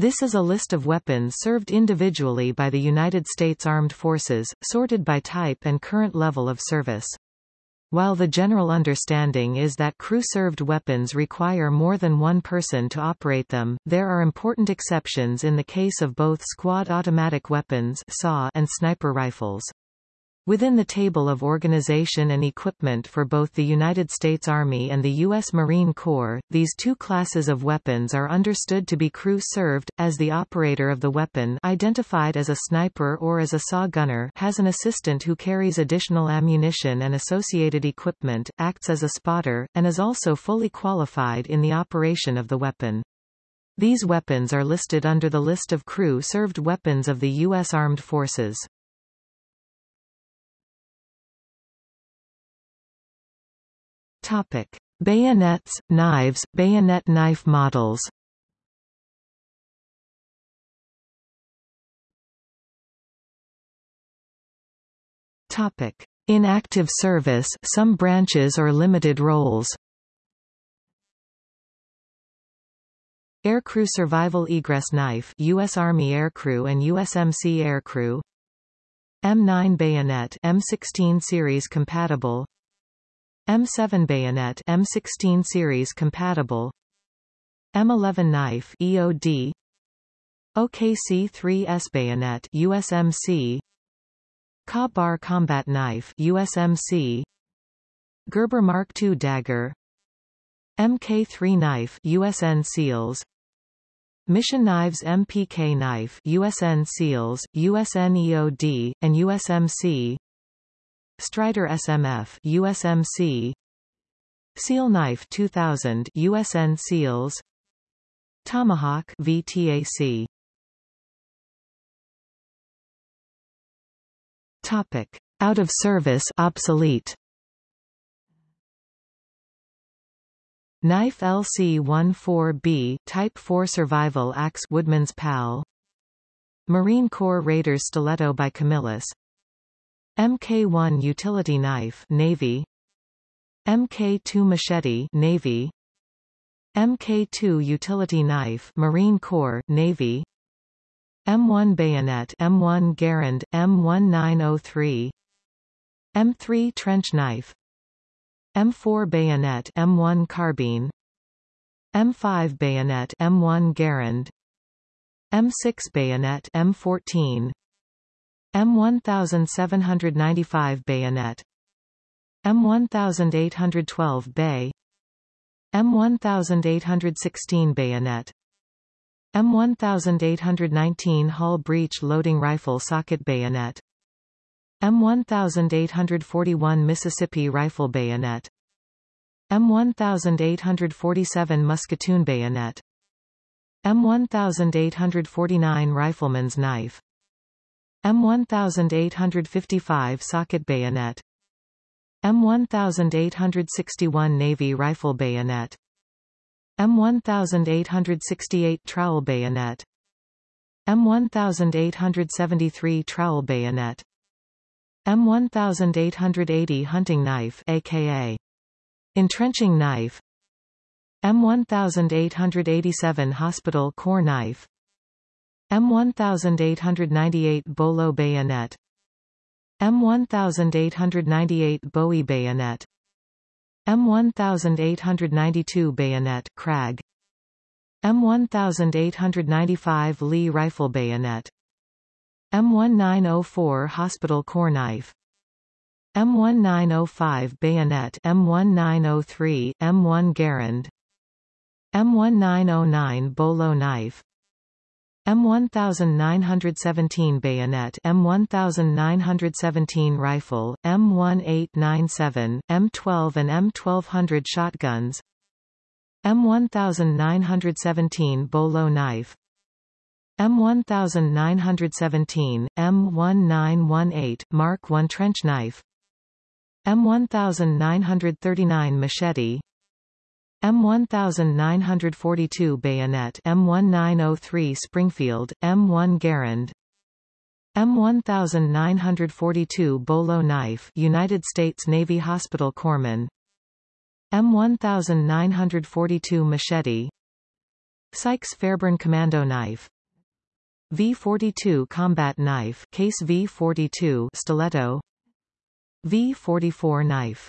This is a list of weapons served individually by the United States Armed Forces, sorted by type and current level of service. While the general understanding is that crew-served weapons require more than one person to operate them, there are important exceptions in the case of both squad automatic weapons and sniper rifles. Within the table of organization and equipment for both the United States Army and the U.S. Marine Corps, these two classes of weapons are understood to be crew-served, as the operator of the weapon identified as a sniper or as a SAW gunner has an assistant who carries additional ammunition and associated equipment, acts as a spotter, and is also fully qualified in the operation of the weapon. These weapons are listed under the list of crew-served weapons of the U.S. Armed Forces. Topic: Bayonets, knives, bayonet knife models. Topic: In active service, some branches or limited roles. Aircrew Survival Egress Knife U.S. Army Aircrew and USMC Aircrew M9 Bayonet M16 series compatible M7 bayonet M16 series compatible. M11 knife EOD OKC-3S bayonet USMC Ka-Bar combat knife USMC Gerber Mark II dagger. MK3 knife USN SEALs. Mission Knives MPK knife USN SEALs, USN EOD, and USMC Strider SMF USMC Seal Knife 2000 USN Seals. Tomahawk VTAC Topic. Out of service obsolete. Knife LC-14B Type 4 Survival Axe Woodman's Pal. Marine Corps Raiders Stiletto by Camillus Mk1 utility knife Navy. Mk2 machete Navy. Mk2 utility knife Marine Corps Navy. M1 bayonet M1 Garand M1903 M3 trench knife. M4 bayonet M1 carbine. M5 bayonet M1 Garand. M6 bayonet M14 M1795 bayonet. M1812 bay. M1816 bayonet. M1819 Hall breech loading rifle socket bayonet. M1841 Mississippi rifle bayonet. M1847 musketoon bayonet. M1849 rifleman's knife M1855 socket bayonet. M1861 Navy rifle bayonet. M1868 trowel bayonet. M1873 trowel bayonet. M1880 hunting knife aka entrenching knife. M1887 hospital Corps knife M1898 Bolo bayonet. M1898 Bowie bayonet. M1892 bayonet Krag M1895 Lee rifle bayonet. M1904 hospital Corps knife M1905 bayonet M1903 M1 Garand. M1909 Bolo knife M1917 bayonet M1917 rifle, M1897, M12 and M1200 shotguns. M1917 bolo knife. M1917, M1918 Mark I trench knife. M1939 machete M1942 bayonet M1903 Springfield, M1 Garand M1942 Bolo knife United States Navy Hospital Corpsman M1942 machete Sykes Fairbairn Commando Knife V42 Combat Knife Case V42 Stiletto V44 Knife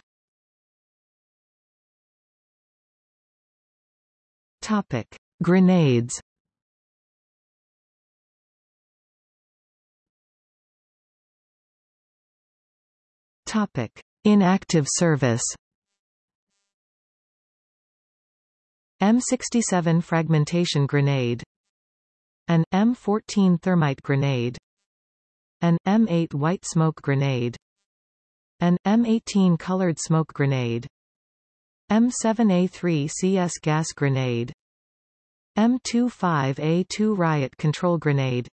Topic. Grenades. Topic. Inactive service. M67 fragmentation grenade. An M14 thermite grenade. An M8 white smoke grenade. An M18 colored smoke grenade M7A3 CS gas grenade. M25A2 riot control grenade.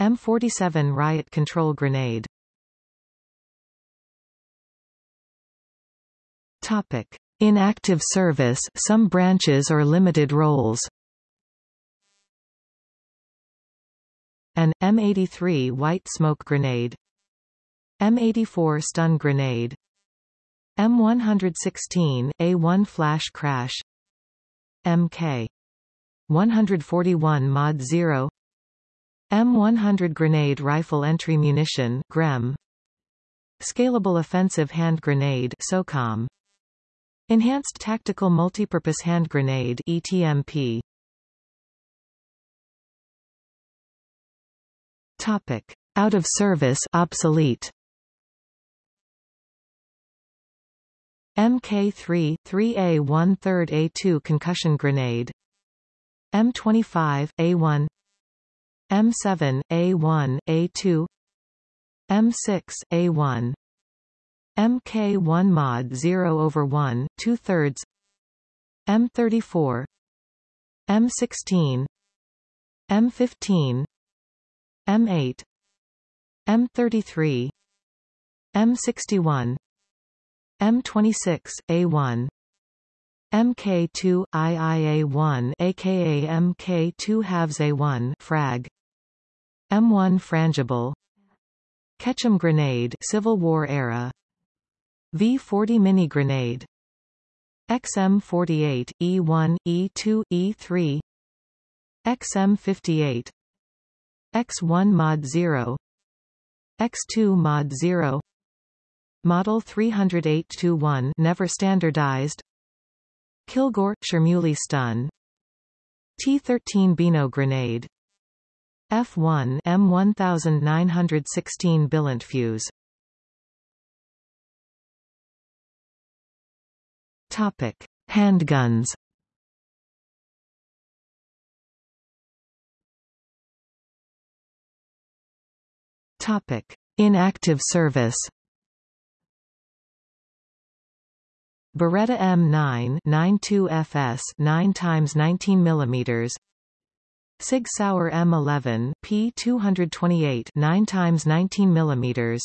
M47 riot control grenade. Topic. In active service, some branches or limited roles. An M83 white smoke grenade. M84 stun grenade M116, A1 flash crash. MK 141 Mod 0 M100 grenade rifle entry munition GREM Scalable offensive hand grenade SOCOM Enhanced Tactical Multipurpose Hand Grenade ETMP. Topic: Out of service, obsolete. MK3 3A1 3rd A2 concussion grenade. M25 A1 M7 A1 A2 M6 A1 MK1 mod 0 over 1, 2 thirds. M34 M16 M15 M8 M33 M61 M26 A1 MK2 IIA1 aka MK2 halves A1 frag. M1 frangible. Ketchum grenade Civil War era. V40 mini grenade. XM48 E1 E2 E3 XM58 X1 mod 0 X2 mod 0 Model 308-1 never standardized Kilgore Schermuly stun T13 Beano grenade F1 M1916 billant fuse Topic: Handguns. Topic: Inactive service. Beretta M9 92FS 9 x 19 mm Sig Sauer M11 P228 9 x 19 mm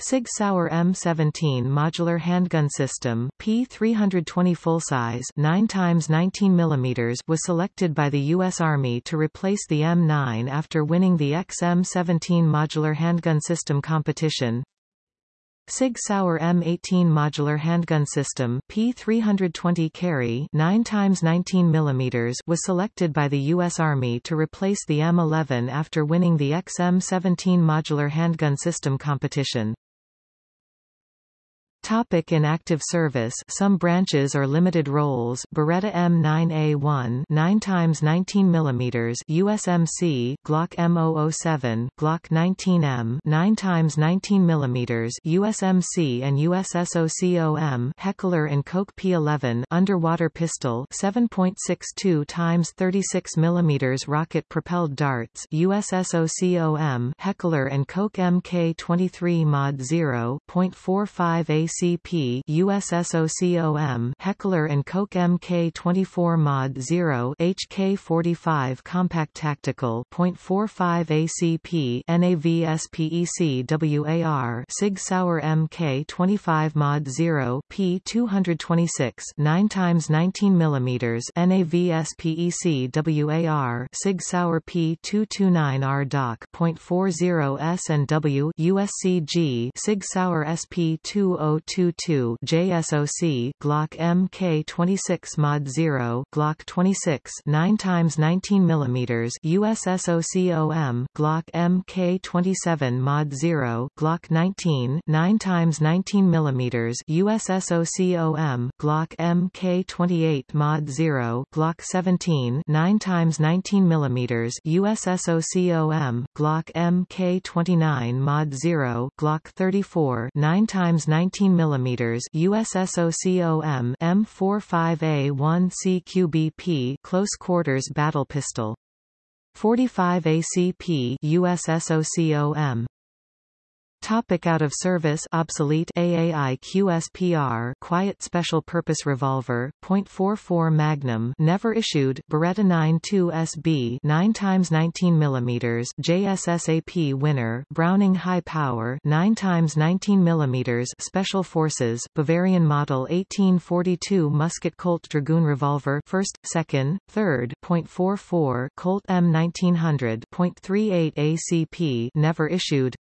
Sig Sauer M17 modular handgun system P320 full-size 9 x 19 mm was selected by the U.S. Army to replace the M9 after winning the XM17 modular handgun system competition. Sig Sauer M18 modular handgun system P320 carry 9 x 19 mm was selected by the U.S. Army to replace the M11 after winning the XM17 modular handgun system competition. Topic in active service. Some branches or limited roles. Beretta M9A1 9 x 19 mm USMC Glock M007 Glock 19M 9 x 19 mm USMC and USSOCOM Heckler & Koch P11 underwater pistol. 7.62 x 36 mm rocket propelled darts. USSOCOM Heckler & Koch MK23 Mod 0.45 AC ACP USSOCOM Heckler & Koch MK24 Mod 0 HK45 Compact Tactical .45 ACP NAVSPEC WAR Sig Sauer MK25 Mod 0 P226 9 x 19 mm NAVSPEC WAR Sig Sauer P229R DAK .40 S and W USCG Sig Sauer SP20 022 JSOC Glock Mk26 Mod 0 Glock 26 9 times 19 mm USSOCOM Glock Mk27 Mod 0 Glock 19 9 times 19 mm USSOCOM Glock Mk28 Mod 0 Glock 17 9 times 19 mm USSOCOM Glock Mk29 Mod 0 Glock 34 9 times 19 mm USSOCOM M45A1 CQBP close quarters battle pistol. 45 ACP USSOCOM Topic out of service. Obsolete AAI QSPR Quiet Special Purpose Revolver .44 Magnum. Never issued. Beretta 92 SB 9 times 19 mm JSSAP winner. Browning High Power. 9 times 19 mm Special Forces. Bavarian Model 1842 Musket Colt Dragoon Revolver. First, second, third .44 Colt M1900 .38 ACP never issued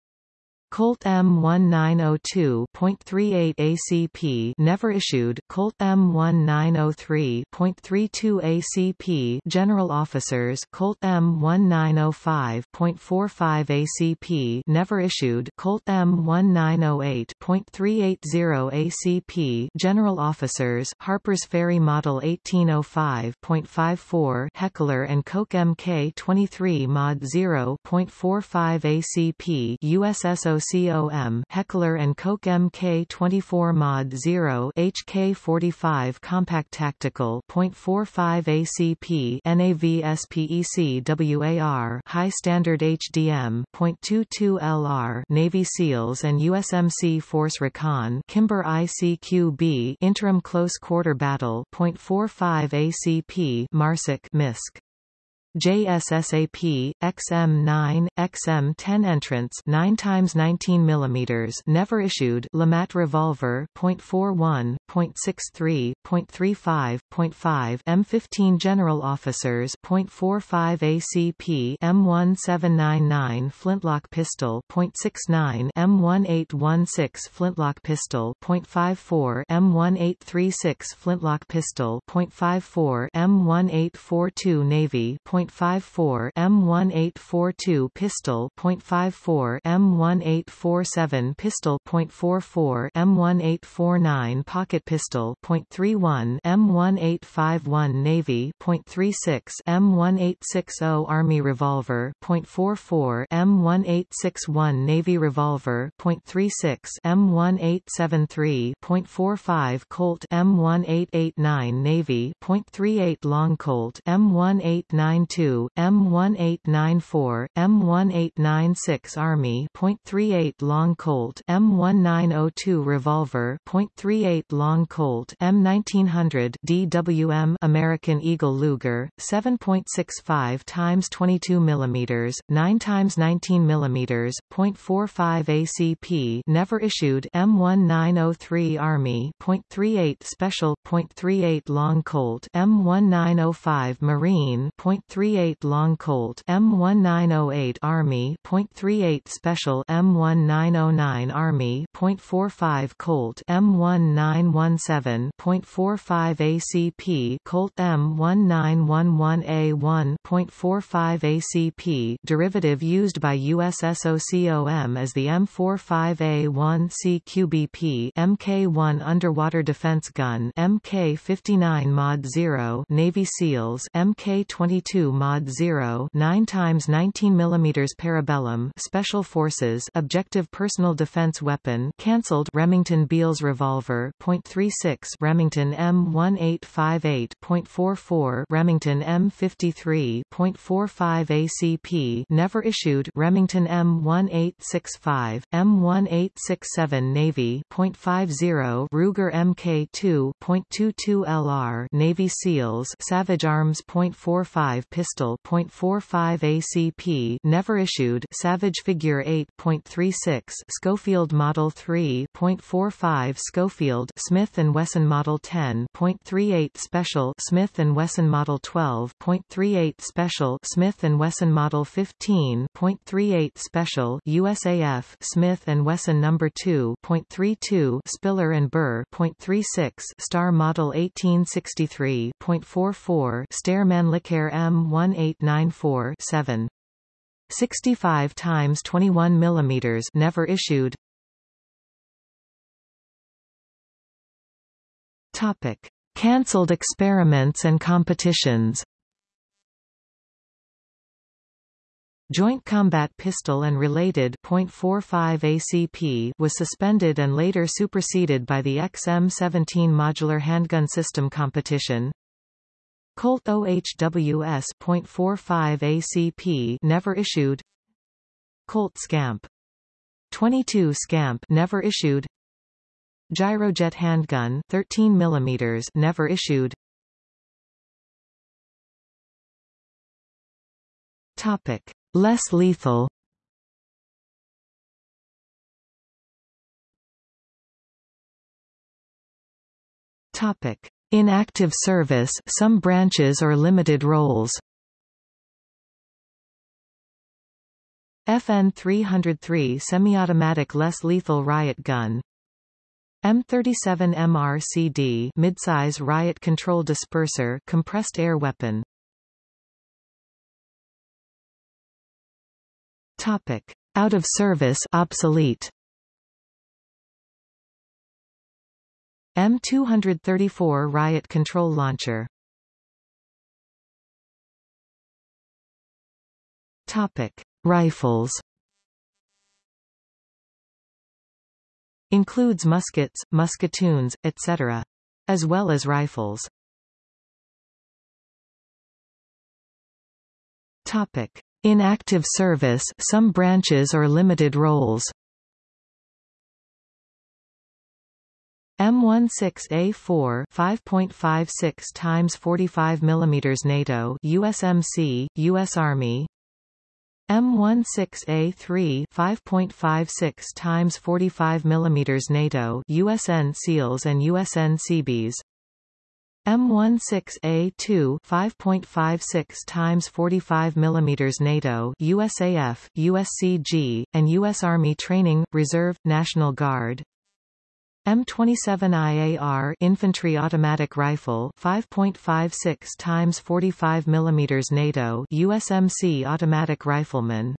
Colt M1902.38 ACP never issued, Colt M1903.32 ACP General Officers. Colt M1905.45 ACP never issued, Colt M1908.380 ACP General Officers. Harper's Ferry Model 1805.54 Heckler & Koch Mk23 Mod 0.45 ACP USSO COM Heckler & Koch Mk24 Mod 0 HK45 Compact Tactical .45 ACP NAV SPEC WAR High Standard HDM .22 LR Navy SEALs and USMC Force Recon Kimber ICQB Interim Close Quarter Battle .45 ACP MARSOC MISC JSSAP, XM9, XM10 entrance 9 times 19 mm never issued LeMat revolver .41, .63, .35, .5 M15 General Officers .45 ACP M1799 Flintlock pistol .69 M1816 Flintlock pistol .54 M1836 Flintlock pistol .54 M1842 Navy .54 M1842 pistol .54 M1847 pistol .44 M1849 pocket pistol .31 M1851 Navy .36 M1860 Army revolver .44 M1861 Navy revolver .36 M1873 .45 Colt M1889 Navy .38 Long Colt M1892 M1894, M1896 Army .38 Long Colt M1902 Revolver .38 Long Colt M1900 DWM American Eagle Luger 7.65 times 22 mm 9 times 19 mm .45 ACP never issued M1903 Army .38 Special .38 Long Colt M1905 Marine .3 .38 Long Colt M1908 Army .38 Special M1909 Army .45 Colt M1917 .45 ACP Colt M1911A1 .45 ACP derivative used by USSOCOM as the M45A1 CQBP Mk1 Underwater Defense Gun Mk59 Mod 0 Navy SEALs Mk22 Mod 0 9 times 19 mm Parabellum Special Forces Objective Personal Defense Weapon cancelled Remington Beals Revolver .36 Remington M1858.44 Remington M53.45 ACP never issued Remington M1865 M1867 Navy .50 Ruger Mk2.22 LR Navy SEALs Savage Arms .45 pistol .45 ACP never issued Savage Figure 8.36 Schofield Model 3.45 Schofield Smith & Wesson Model 10.38 Special Smith & Wesson Model 12.38 Special Smith & Wesson Model 15.38 Special USAF Smith & Wesson No. 2.32 Spiller and Burr .36 Star Model 1863.44 Steyr Mannlicher M1894 7 65 times 21 mm never issued. Topic. Cancelled experiments and competitions. Joint Combat Pistol and related .45 ACP was suspended and later superseded by the XM17 Modular Handgun System competition. Colt OHWS .45 ACP never issued. Colt Scamp 22 Scamp never issued. Gyrojet handgun 13 mm never issued. Topic Less lethal Topic. In active service, some branches or limited roles. FN 303 semi-automatic less lethal riot gun. M37 MRCD midsize riot control disperser compressed air weapon. Topic: Out of service, obsolete. M234 riot control launcher. Topic: Rifles. Includes muskets, musketoons, etc. As well as rifles. Topic: in active service, some branches or limited roles M16A4 5.56 times 45 mm NATO USMC US Army M16A3 5.56 times 45 mm NATO USN SEALs and USN Seabees M16A2 5.56 times 45 mm NATO USAF, USCG, and U.S. Army Training, Reserve, National Guard M27IAR infantry automatic rifle 5.56 times 45 mm NATO USMC automatic rifleman.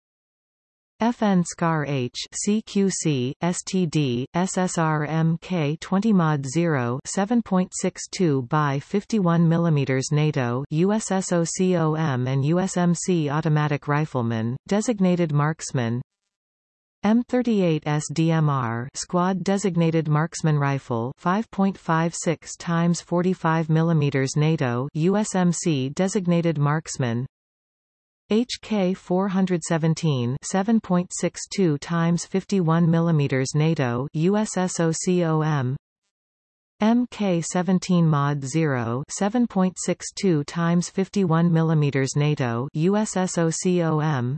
FN SCAR H CQC STD SSR MK 20 mod 0 7.62 by 51 mm NATO USSOCOM and USMC automatic rifleman designated marksman M38 SDMR squad designated marksman rifle 5.56 times 45 mm NATO USMC designated marksman. HK 417 7.62 times 51 mm NATO USSOCOM MK 17 mod 0 7.62 times 51 mm NATO USSOCOM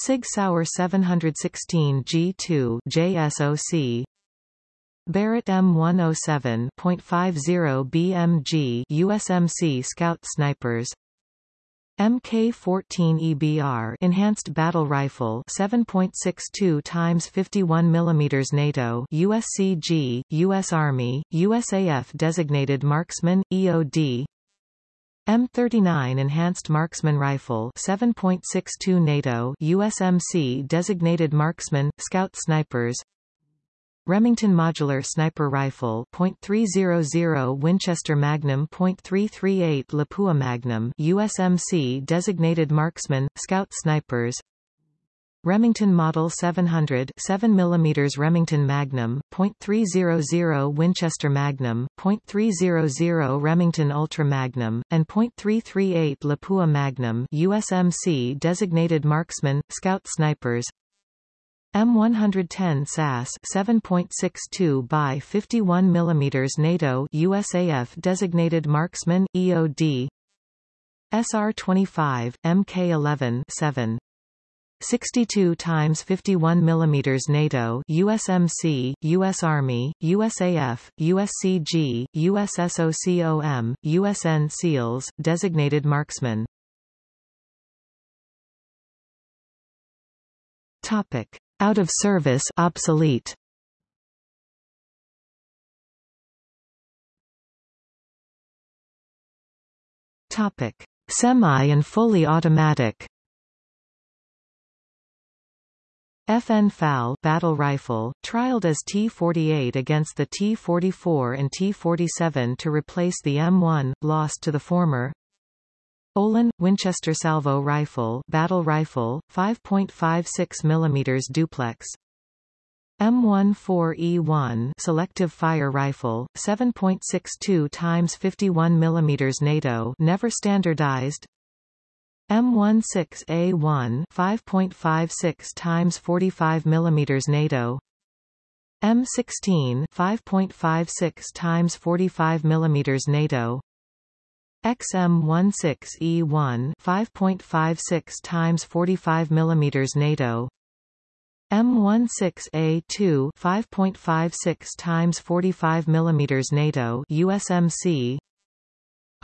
Sig Sauer 716 G2 JSOC Barrett M107.50 BMG USMC Scout Snipers. Mk14 EBR Enhanced Battle Rifle 7.62 times 51 mm NATO USCG US Army USAF Designated Marksman EOD M39 Enhanced Marksman Rifle 7.62 NATO USMC Designated Marksman Scout Snipers. Remington Modular Sniper Rifle .300 Winchester Magnum .338 Lapua Magnum USMC Designated Marksman, Scout Snipers Remington Model 700 7 mm Remington Magnum, .300 Winchester Magnum, .300 Remington Ultra Magnum, and .338 Lapua Magnum USMC Designated Marksman, Scout Snipers M110 SAS 7.62 by 51 mm NATO USAF designated marksman EOD SR-25, Mk-11 7. 62 times 51 mm NATO USMC, US Army, USAF, USCG, USSOCOM, USN SEALs, designated marksman. Topic: Out of service, obsolete. Topic: Semi and fully automatic. FN FAL battle rifle, trialed as T-48 against the T-44 and T-47 to replace the M1, lost to the former. Olin, Winchester salvo rifle battle rifle, 5.56 mm duplex. M14E1 selective fire rifle, 7.62 x 51 mm NATO never standardized M16A1 5.56 times 45 mm NATO. M16 5.56 times 45 mm NATO. XM16E1 5.56 times 45 mm NATO. M16A2 5.56 times 45 mm NATO USMC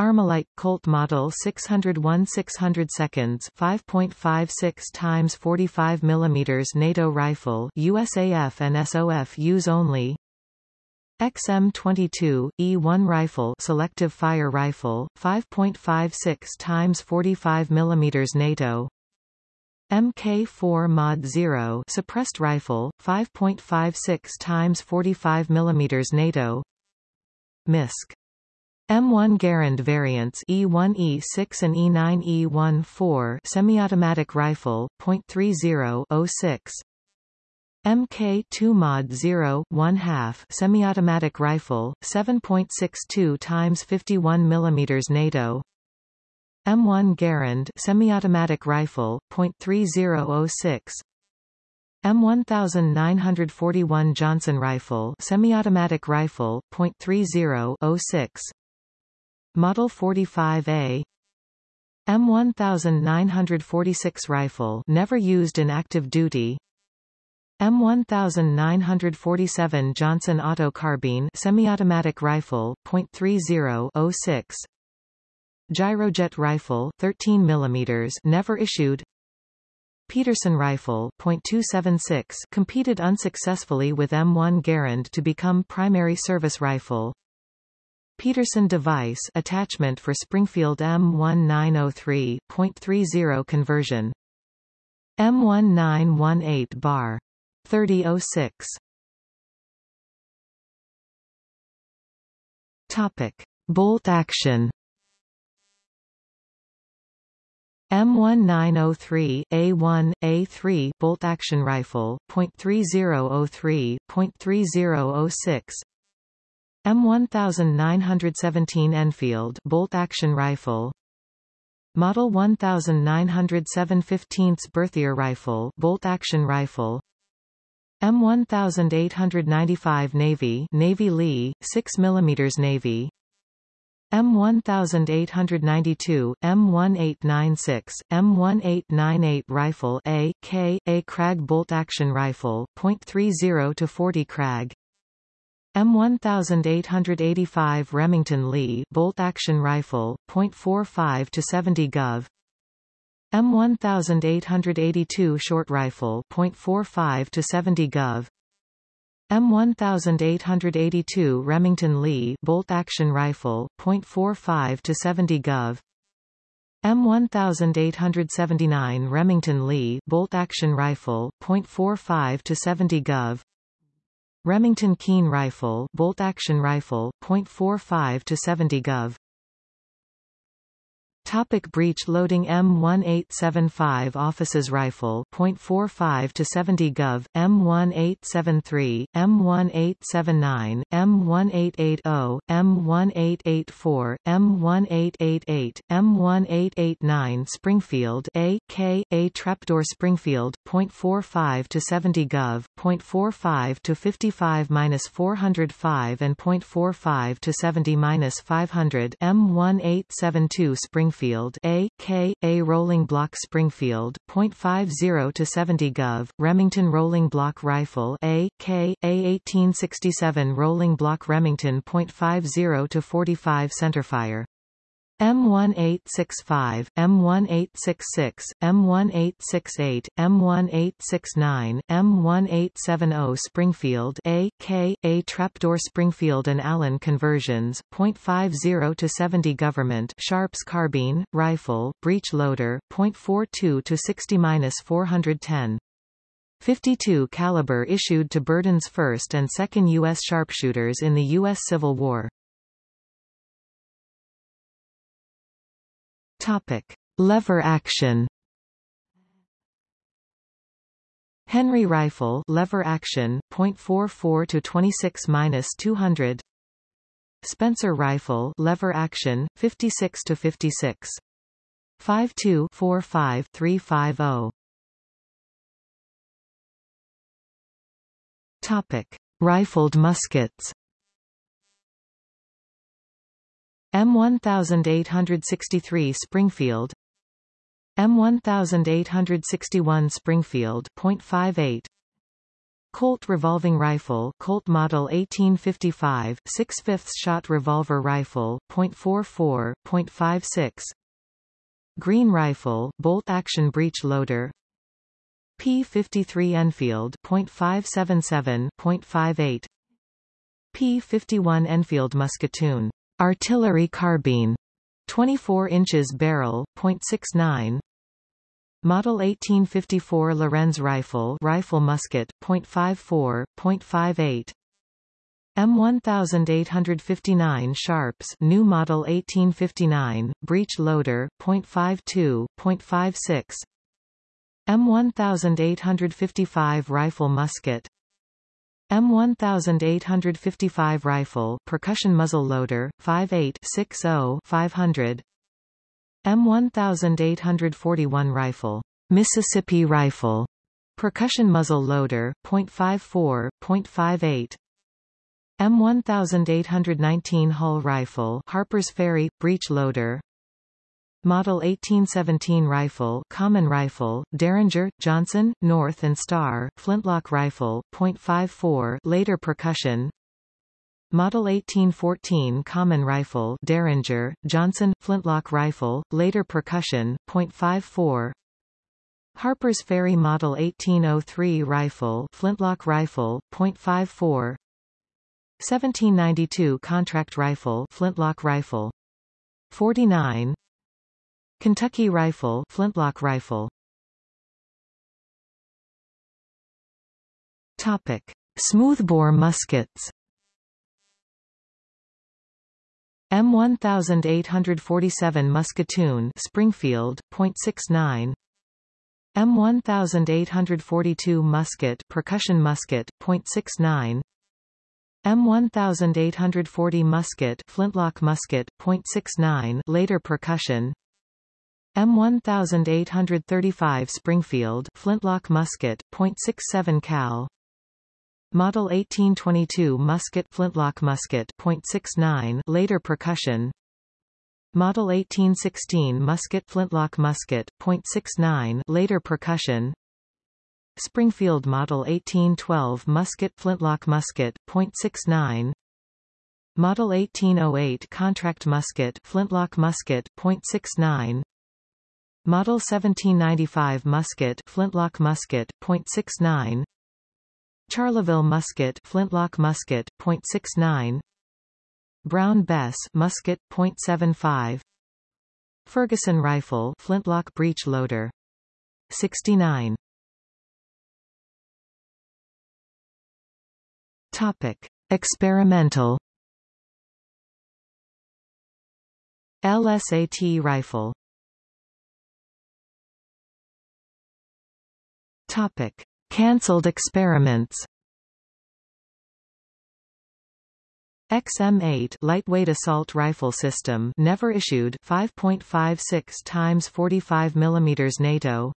Armalite Colt Model 601 600 seconds 5.56 times 45 mm NATO rifle USAF and SOF use only. XM22 E1 rifle selective fire rifle 5.56 times 45 mm NATO. MK4 Mod 0 suppressed rifle 5.56 times 45 mm NATO. MISC M1 Garand variants E1E6 and E9E14 semi-automatic rifle, .30 06 MK2 Mod 0 1 half semi-automatic rifle, 7.62 times 51 mm NATO. M1 Garand semi-automatic rifle, .3006 M1941 Johnson rifle semi-automatic rifle, .3006 Model 45A M1946 rifle never used in active duty. M1947 Johnson auto carbine semi-automatic rifle .3006 Gyrojet rifle 13 mm never issued. Pedersen rifle .276 competed unsuccessfully with M1 Garand to become primary service rifle Pedersen device attachment for Springfield M1903.30 conversion. M1918 bar. 3006. Topic: Bolt action. M1903 A1 A3 bolt action rifle .3003 .3006 M1917 Enfield bolt-action rifle. Model 1907 15th Berthier rifle bolt-action rifle. M1895 Navy Navy Lee 6 mm Navy. M1892, M1896, M1898 rifle A, K, A Krag bolt-action rifle, .30 to 40 Krag M1885 Remington Lee bolt-action rifle, .45 to 70 Gov. M1882 short rifle, .45 to 70 Gov. M1882 Remington Lee bolt-action rifle, .45 to 70 Gov. M1879 Remington Lee bolt-action rifle, .45 to 70 Gov. Remington Keene rifle bolt-action rifle, .45 to 70 Gov. Topic breech loading M1875 Officers Rifle .45 to 70 Gov M1873 M1879 M1880 M1884 M1888 M1889 Springfield A K A Trapdoor Springfield .45 to 70 Gov .45 to 55 405 and .45 to 70 500 M1872 Springfield Springfield A, K, A Rolling Block Springfield, .50 to 70 Gov, Remington Rolling Block Rifle A, K, A 1867 Rolling Block Remington .50 to 45 Centerfire M1865, M1866, M1868, M1869, M1870 Springfield A, K, A Trapdoor Springfield and Allin conversions, .50 to 70 Government Sharps Carbine, Rifle, Breech Loader, .42 to 60-410. 52 caliber issued to Berdan's 1st and 2nd U.S. sharpshooters in the U.S. Civil War. Topic: Lever action. Henry rifle lever action .44 to 26-200 Spencer rifle lever action 56 to 56 52 45 350 Topic. Rifled muskets M1863 Springfield. M1861 Springfield .58 Colt revolving rifle Colt model 1855 6 5 shot revolver rifle .44 .56 Greene rifle bolt action breech loader. P53 Enfield .577 .58 P51 Enfield musketoon Artillery carbine 24 inches barrel, .69 Model 1854 Lorenz rifle rifle musket, .54, .58 M1859 Sharps new model 1859, breech loader, .52, .56 M1855 rifle musket M1855 rifle percussion muzzle loader 5860 500 M1841 rifle Mississippi rifle percussion muzzle loader .54 .58 M1819 Hall rifle Harper's Ferry breech loader Model 1817 rifle common rifle, Derringer, Johnson, North and Star, flintlock rifle, .54 later percussion. Model 1814 common rifle Derringer, Johnson, flintlock rifle, later percussion, .54 Harper's Ferry Model 1803 rifle flintlock rifle, .54 1792 contract rifle flintlock rifle. 49 Kentucky rifle flintlock rifle. Topic. Smoothbore muskets. M1847 Musketoon Springfield .69 M1842 musket percussion musket .69 M1840 musket flintlock musket .69 later percussion M1835 Springfield flintlock musket, .67 cal. Model 1822 musket flintlock musket, .69 later percussion. Model 1816 musket flintlock musket, .69 later percussion. Springfield Model 1812 musket flintlock musket, .69 Model 1808 contract musket flintlock musket, .69 Model 1795 musket flintlock musket .69 Charleville musket flintlock musket .69 Brown Bess musket .75 Ferguson rifle flintlock breech loader 69 Topic Experimental. LSAT rifle Topic: Cancelled experiments. XM8 lightweight assault rifle system never issued 5.56 times 45 mm NATO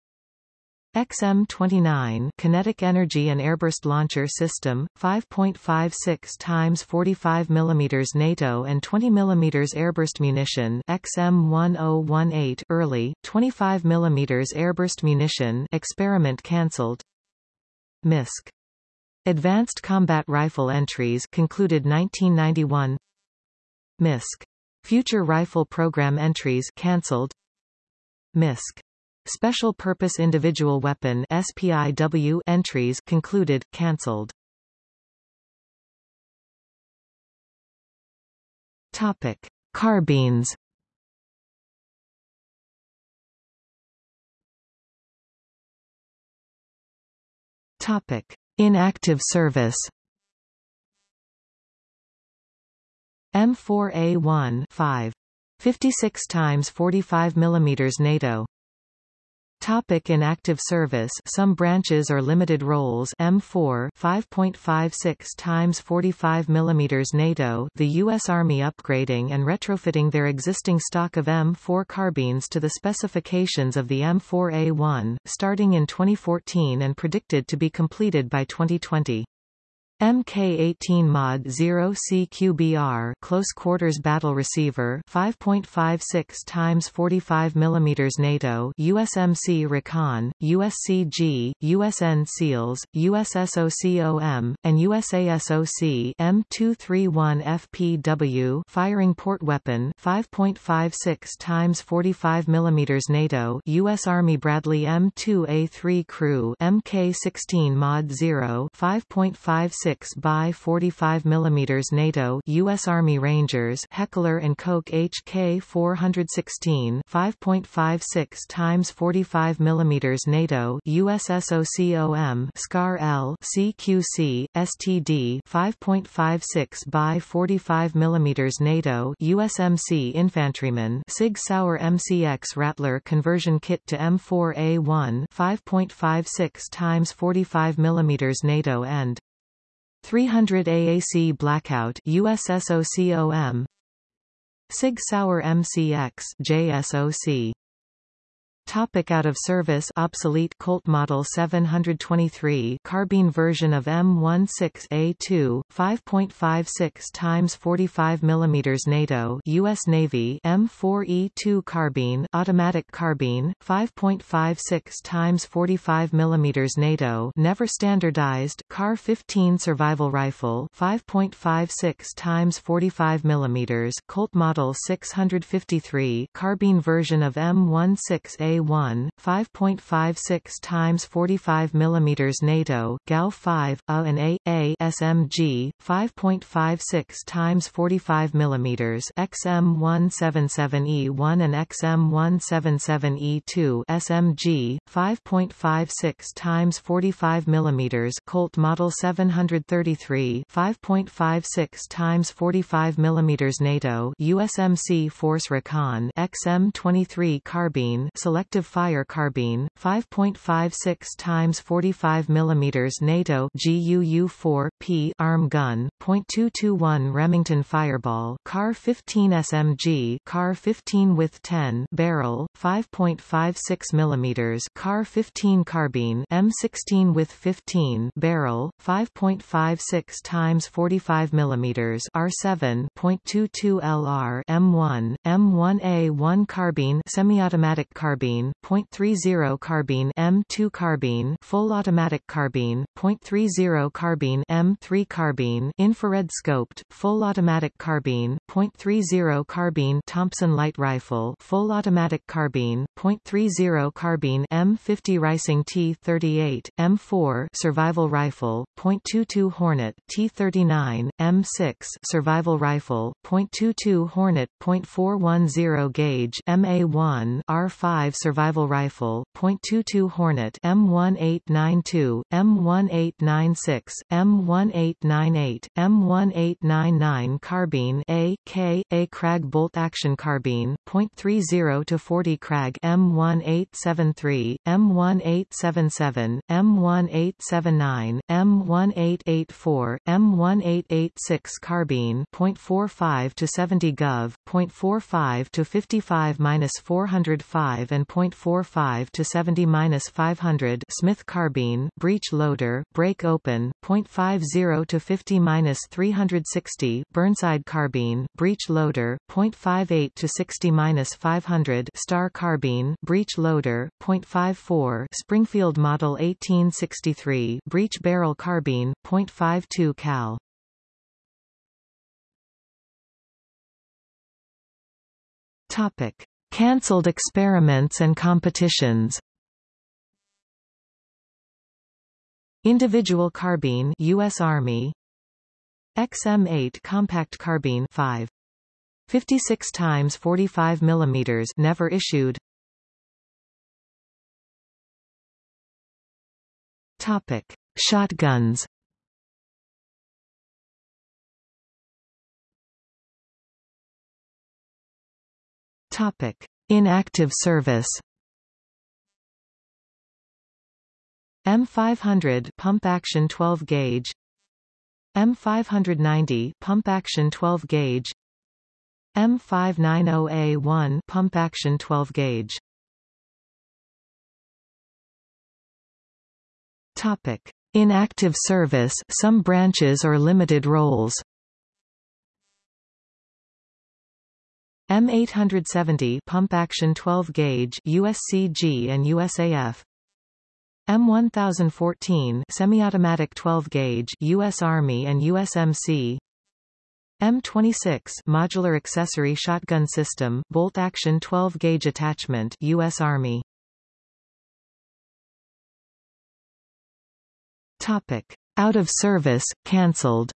XM-29 Kinetic Energy and Airburst Launcher System, 5.56 times 45 mm NATO and 20 mm airburst munition XM-1018 early, 25 mm airburst munition experiment cancelled MISC. Advanced Combat Rifle entries concluded 1991 MISC. Future Rifle Program entries cancelled MISC. Special Purpose Individual Weapon SPIW entries concluded, cancelled. Topic: Carbines. Topic: Inactive service. M4A1 5 56 times 45 mm NATO Topic in active service Some branches or limited roles M4 5.56 times 45 mm NATO The U.S. Army upgrading and retrofitting their existing stock of M4 carbines to the specifications of the M4A1, starting in 2014 and predicted to be completed by 2020. Mk18 Mod 0 CQBR close quarters battle receiver 5.56 times 45 mm NATO USMC Recon USCG USN SEALs USSOCOM and USASOC M231 FPW firing port weapon 5.56 times 45 mm NATO US Army Bradley M2A3 crew Mk16 Mod 0 5.56 6 by 45 mm NATO U.S. Army Rangers Heckler & Koch HK 416 5.56 times 45 mm NATO USSOCOM SCAR L CQC STD 5.56 by 45 mm NATO USMC Infantryman Sig Sauer MCX Rattler conversion kit to M4A1 5.56 times 45 mm NATO and 300 AAC Blackout USSOCOM Sig Sauer MCX JSOC Topic out of service. Obsolete Colt Model 723 carbine version of M16A2 5.56 times 45 mm NATO US Navy M4E2 carbine automatic carbine 5.56 times 45 mm NATO never standardized CAR 15 survival rifle 5.56 times 45 mm Colt Model 653 carbine version of M16A a1, 5.56 times 45 mm NATO, GAU 5, A and A, A SMG, 5.56 times 45 mm XM177E1 and XM177E2 SMG, 5.56 times 45 mm Colt Model 733, 5.56 times 45 mm NATO USMC Force Recon XM23 carbine select Selective Fire Carbine, 5.56 times 45 mm NATO GUU-4 P arm gun, .221 Remington Fireball, CAR 15 SMG, CAR 15 with 10 barrel, 5.56 mm CAR 15 carbine, M16 with 15 barrel, 5.56 times 45 mm R7 .22 LR M1 M1A1 carbine semi-automatic carbine carbine, .30 carbine M2 carbine, full automatic carbine, .30 carbine M3 carbine, infrared scoped, full automatic carbine, .30 carbine Thompson light rifle, full automatic carbine, .30 carbine M50 Reising T38, M4 survival rifle, .22 Hornet T39, M6 survival rifle, .22 Hornet .410 gauge MA1 R5 survival rifle, .22 Hornet M1892, M1896, M1898, M1899 carbine A K A Krag bolt action carbine, .30 to 40 Krag M1873, M1877, M1879, M1884, M1886 carbine, .45 to 70 Gov, .45 to 55 405 and .45 to 70-500 Smith carbine, breech loader, break open, .50 to 50-360 Burnside carbine, breech loader, .58 to 60-500 Starr carbine, breech loader, .54 Springfield Model 1863 breech barrel carbine, .52 cal. Topic: Cancelled experiments and competitions. Individual carbine US Army. XM8 compact carbine 5 56 times 45 mm never issued. Topic. Shotguns Topic: Inactive service. M500 pump action 12 gauge. M590 pump action 12 gauge. M590A1 pump action 12 gauge. Topic: Inactive service, some branches or limited roles. M870 pump action 12 gauge USCG and USAF M1014 semi-automatic 12 gauge US Army and USMC M26 modular accessory shotgun system bolt action 12 gauge attachment US Army. Topic. Out of service cancelled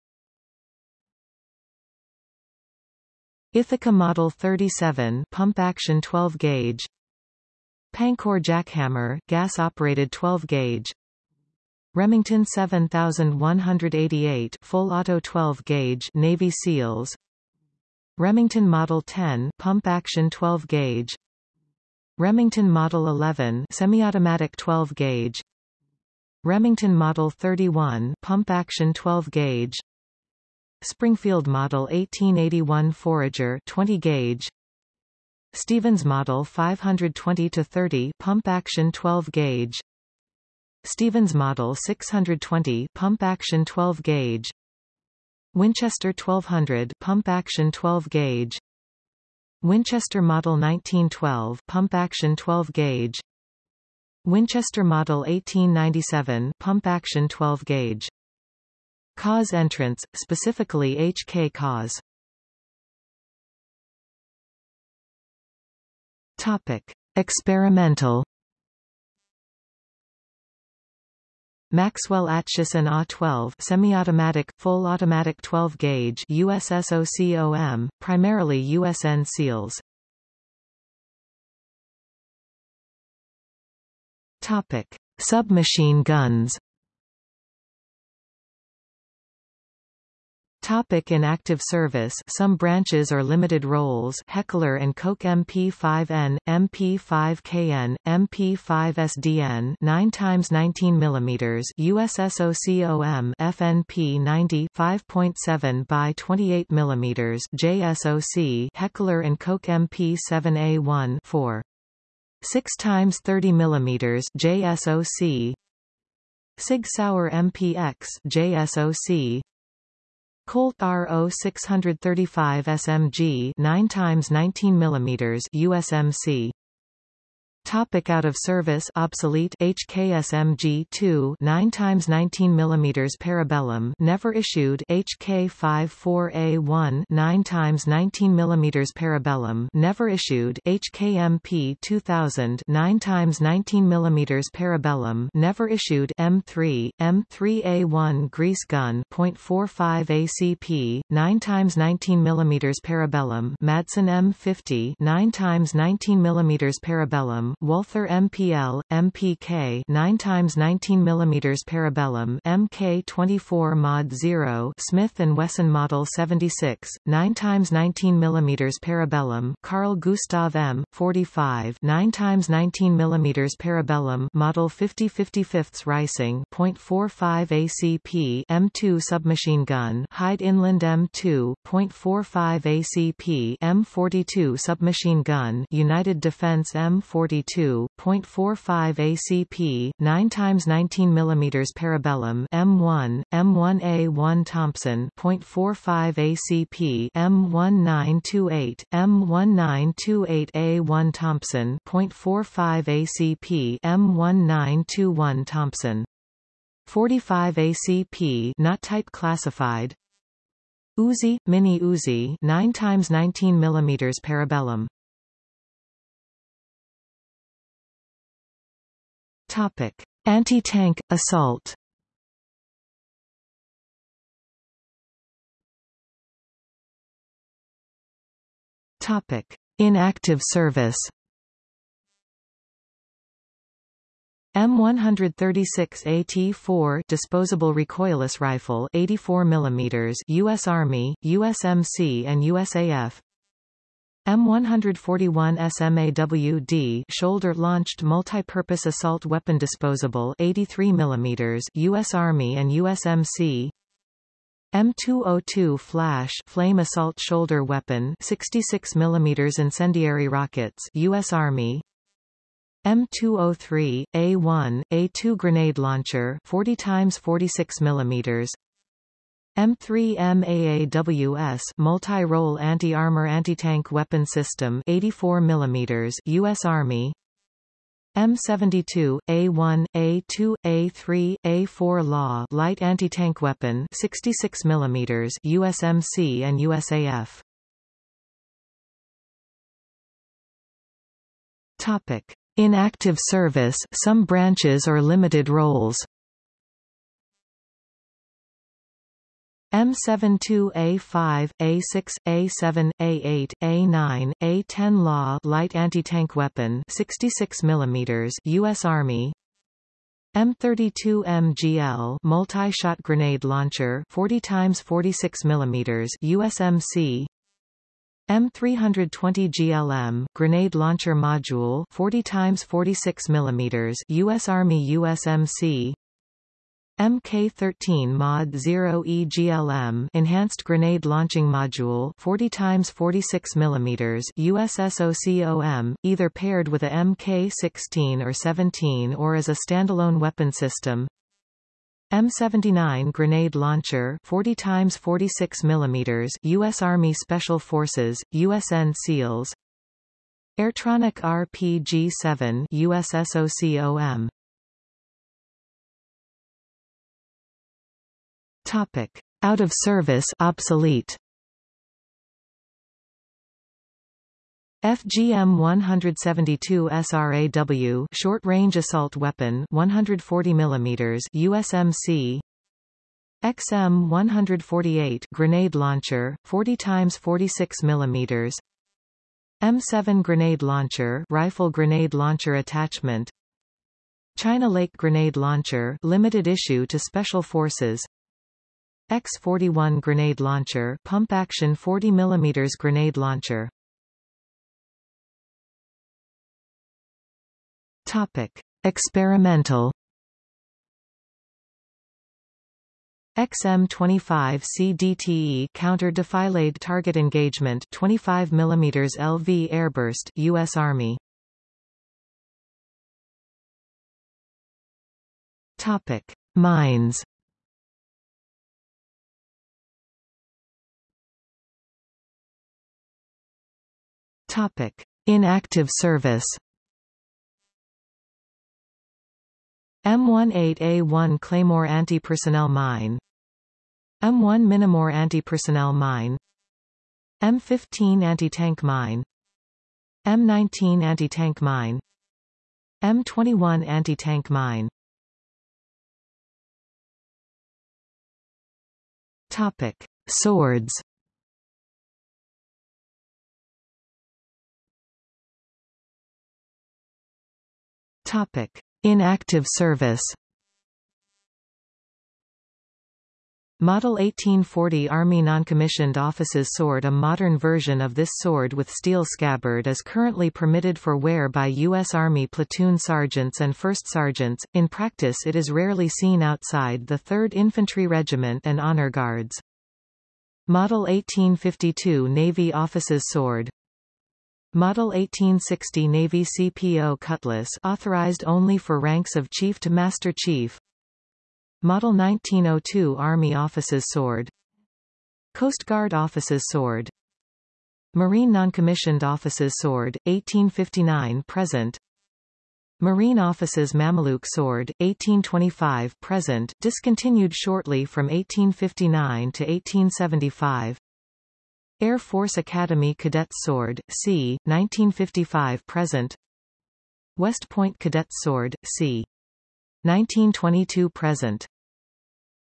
Ithaca Model 37 pump action 12 gauge. Pancor jackhammer gas-operated 12 gauge. Remington 7188 full auto 12 gauge Navy SEALs. Remington Model 10 pump action 12 gauge. Remington Model 11 semi-automatic 12 gauge. Remington Model 31 pump action 12 gauge Springfield Model 1881 Forager 20 gauge. Stevens Model 520-30 pump action 12 gauge. Stevens Model 620 pump action 12 gauge. Winchester 1200 pump action 12 gauge. Winchester Model 1912 pump action 12 gauge. Winchester Model 1897 pump action 12 gauge CAWS entrance, specifically HK CAWS. Topic: Experimental. Maxwell Atchisson A12 semi-automatic, full automatic 12 gauge USSOCOM, primarily USN SEALs. Topic: Submachine guns. Topic in active service Some branches or limited roles Heckler & Koch MP5N, MP5KN, MP5SDN 9 x 19 mm USSOCOM FN P90 5.7 by 28 mm JSOC Heckler & Koch MP7A1 4 6 x 30 mm JSOC Sig Sauer MPX JSOC Colt RO 635 SMG 9 x 19 mm USMC Topic out of service. Obsolete. HKSMG-2 9 x 19 mm Parabellum. Never issued. HK54A1 9 x 19 mm Parabellum. Never issued. HKMP 2000 9 x 19 mm Parabellum. Never issued. M3 M3A1 grease gun .45 ACP 9 x 19 mm Parabellum. Madsen M50 9 x 19 mm Parabellum Walther MPL, MPK 9 x 19 mm Parabellum MK24 Mod 0 Smith & Wesson Model 76, 9 x 19 mm Parabellum Carl Gustaf M, 45 9 x 19 mm Parabellum Model 50 55 Reising .45 ACP M2 submachine gun Hyde Inland M2 .45 ACP M42 submachine gun United Defense M42 M72, .45 ACP, 9 x 19 mm Parabellum M1, M1A1 Thompson, .45 ACP, M1928, M1928A1 Thompson, .45 ACP, M1921 Thompson. 45 ACP not type classified Uzi, Mini Uzi 9 x 19 mm Parabellum Topic. Anti-tank, assault Topic. Inactive service M136AT4 disposable recoilless rifle 84 mm US Army, USMC and USAF M141 SMAWD shoulder-launched multi-purpose assault weapon disposable 83 mm US Army and USMC M202 Flash flame assault shoulder weapon 66 mm incendiary rockets US Army. M203, A1, A2 grenade launcher 40 x 46 mm M3MAAWS multi-role anti-armor anti-tank weapon system 84 mm US Army. M72, A1, A2, A3, A4 Law light anti-tank weapon 66 mm USMC and USAF Topic. In active service, some branches or limited roles M72A5, A6, A7, A8, A9, A10 Law light anti-tank weapon 66 mm US Army. M32 MGL multi-shot grenade launcher 40 x 46 mm USMC M320 GLM grenade launcher module 40 x 46 mm US Army USMC MK13 Mod 0 EGLM enhanced grenade launching module 40 x 46 mm USSOCOM either paired with a MK16 or 17 or as a standalone weapon system. M79 grenade launcher 40 x 46 mm US Army Special Forces USN SEALs. Airtronic RPG-7 USSOCOM Topic. Out of service obsolete. FGM 172 SRAW short-range assault weapon 140 mm USMC XM 148 grenade launcher 40 times 46 mm M7 grenade launcher rifle grenade launcher attachment. China Lake grenade launcher limited issue to special forces X41 grenade launcher pump action 40 mm grenade launcher. Topic: Experimental. XM25 CDTE counter defilade target engagement 25 mm LV airburst US Army. Topic. Mines Topic. Inactive service M18A1 Claymore anti-personnel mine M1 Minimore anti-personnel mine M15 anti-tank mine M19 anti-tank mine M21 anti-tank mine Topic. Swords Topic Inactive service Model 1840 Army Noncommissioned Officer's Sword A modern version of this sword with steel scabbard is currently permitted for wear by U.S. Army platoon sergeants and first sergeants, in practice it is rarely seen outside the 3rd Infantry Regiment and Honor Guards. Model 1852 Navy Officer's Sword Model 1860 Navy CPO Cutlass authorized only for ranks of Chief to Master Chief. Model 1902 Army Offices Sword. Coast Guard Offices Sword. Marine Noncommissioned Officers Sword, 1859-present Marine Offices Mameluke Sword, 1825-present discontinued shortly from 1859 to 1875 Air Force Academy Cadet Sword, C, 1955-present West Point Cadet Sword, C. 1922-present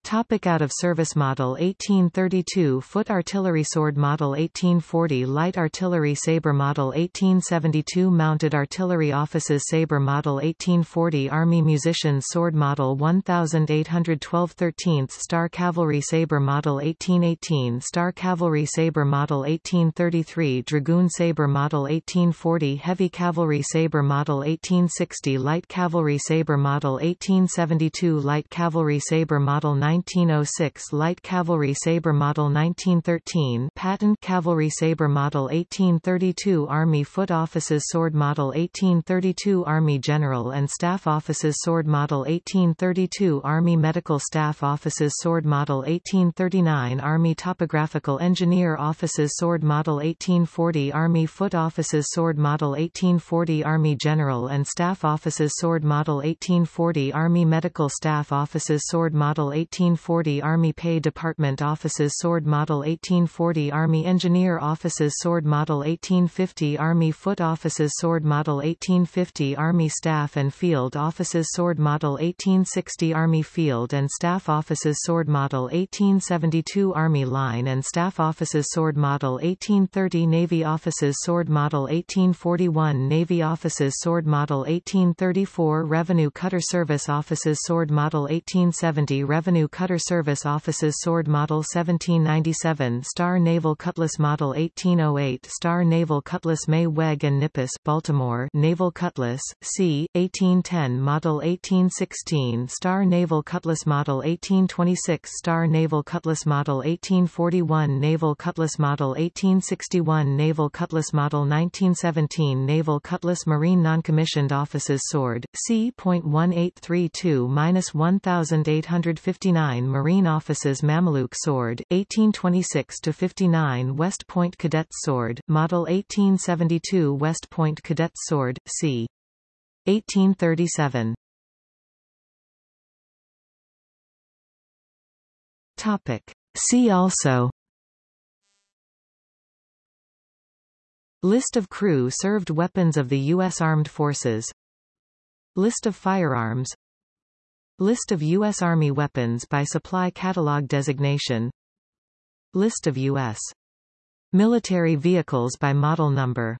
Topic out of service Model 1832 Foot Artillery Sword Model 1840 Light Artillery Sabre Model 1872 Mounted Artillery Officers Sabre Model 1840 Army Musicians Sword Model 1812 13th Starr Cavalry Sabre Model 1818 Starr Cavalry Sabre Model 1833 Dragoon Sabre Model 1840 Heavy Cavalry Sabre Model 1860 Light Cavalry Sabre Model 1872 Light Cavalry Sabre Model 9 1906 Light Cavalry Sabre Model 1913 Patent Cavalry Sabre Model 1832 Army Foot Officers Sword Model 1832 Army General and Staff Officers Sword Model 1832 Army Medical Staff Officers Sword Model 1839 Army Topographical Engineer Officers Sword Model 1840 Army Foot Officers Sword Model 1840 Army General and Staff Officers Sword Model 1840 Army Medical Staff Officers Sword Model 18 1840 Army Pay Department Offices Sword Model 1840 Army Engineer Offices Sword Model 1850 Army Foot Offices Sword Model 1850 Army Staff and Field Offices Sword Model 1860 Army Field and Staff Offices Sword Model 1872 Army Line and Staff Offices Sword Model 1830 Navy Offices Sword Model 1841 Navy Offices Sword Model 1834 Revenue Cutter Service Offices Sword Model 1870 Revenue Cutter Service Offices Sword Model 1797 Starr Naval Cutlass Model 1808 Starr Naval Cutlass May Weg and Nippus Baltimore Naval Cutlass, C, 1810 Model 1816 Starr Naval Cutlass Model 1826 Starr Naval Cutlass Model 1841 Naval Cutlass Model 1861 Naval Cutlass Model 1917 Naval Cutlass Marine Noncommissioned Offices Sword, C.1833-1859 Marine Offices Mameluke Sword, 1826-59 West Point Cadets Sword, Model 1872 West Point Cadets Sword, c. 1837 Topic. See also List of crew-served weapons of the U.S. Armed Forces List of firearms List of U.S. Army weapons by supply catalog designation List of U.S. military vehicles by model number